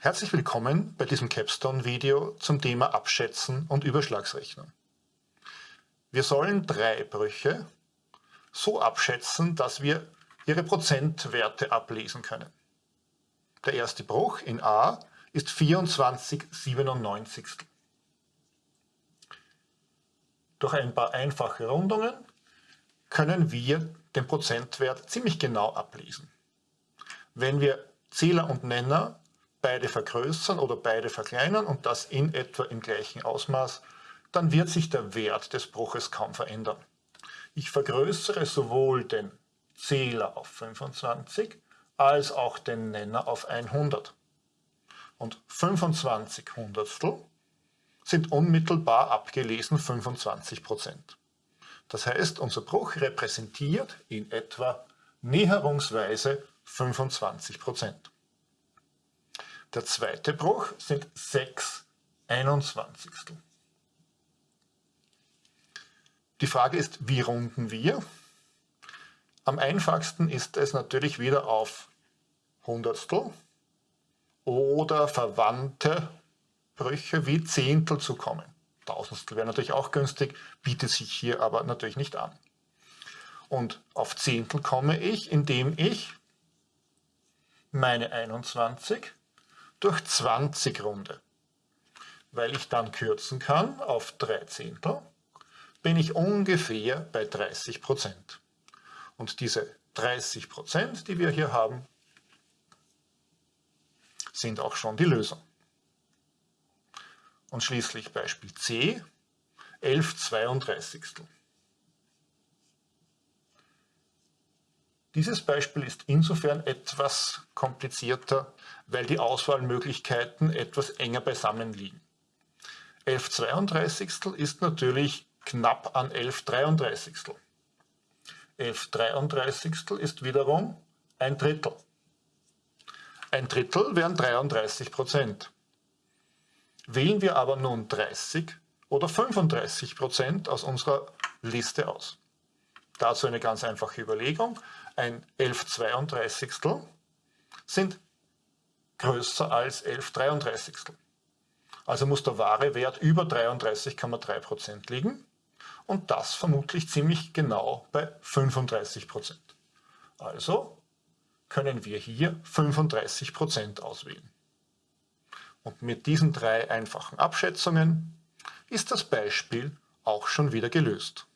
Herzlich willkommen bei diesem Capstone-Video zum Thema Abschätzen und Überschlagsrechnung. Wir sollen drei Brüche so abschätzen, dass wir ihre Prozentwerte ablesen können. Der erste Bruch in A ist 24,97. Durch ein paar einfache Rundungen können wir den Prozentwert ziemlich genau ablesen. Wenn wir Zähler und Nenner beide vergrößern oder beide verkleinern und das in etwa im gleichen Ausmaß, dann wird sich der Wert des Bruches kaum verändern. Ich vergrößere sowohl den Zähler auf 25 als auch den Nenner auf 100. Und 25 Hundertstel sind unmittelbar abgelesen 25 Prozent. Das heißt, unser Bruch repräsentiert in etwa näherungsweise 25 Prozent. Der zweite Bruch sind 6 21. Die Frage ist, wie runden wir? Am einfachsten ist es natürlich wieder auf Hundertstel oder verwandte Brüche wie Zehntel zu kommen. Tausendstel wäre natürlich auch günstig, bietet sich hier aber natürlich nicht an. Und auf Zehntel komme ich, indem ich meine 21 durch 20 runde. Weil ich dann kürzen kann auf 3 Zehntel, bin ich ungefähr bei 30 Prozent. Und diese 30 Prozent, die wir hier haben, sind auch schon die Lösung. Und schließlich Beispiel C, 11 32. Dieses Beispiel ist insofern etwas komplizierter, weil die Auswahlmöglichkeiten etwas enger beisammen liegen. 11 32 ist natürlich knapp an 11 33. 11 33 ist wiederum ein Drittel. Ein Drittel wären 33 Prozent. Wählen wir aber nun 30 oder 35 Prozent aus unserer Liste aus. Dazu eine ganz einfache Überlegung. Ein 11 32 sind größer als 11 33. Also muss der wahre Wert über 33,3% liegen und das vermutlich ziemlich genau bei 35%. Also können wir hier 35% auswählen. Und mit diesen drei einfachen Abschätzungen ist das Beispiel auch schon wieder gelöst.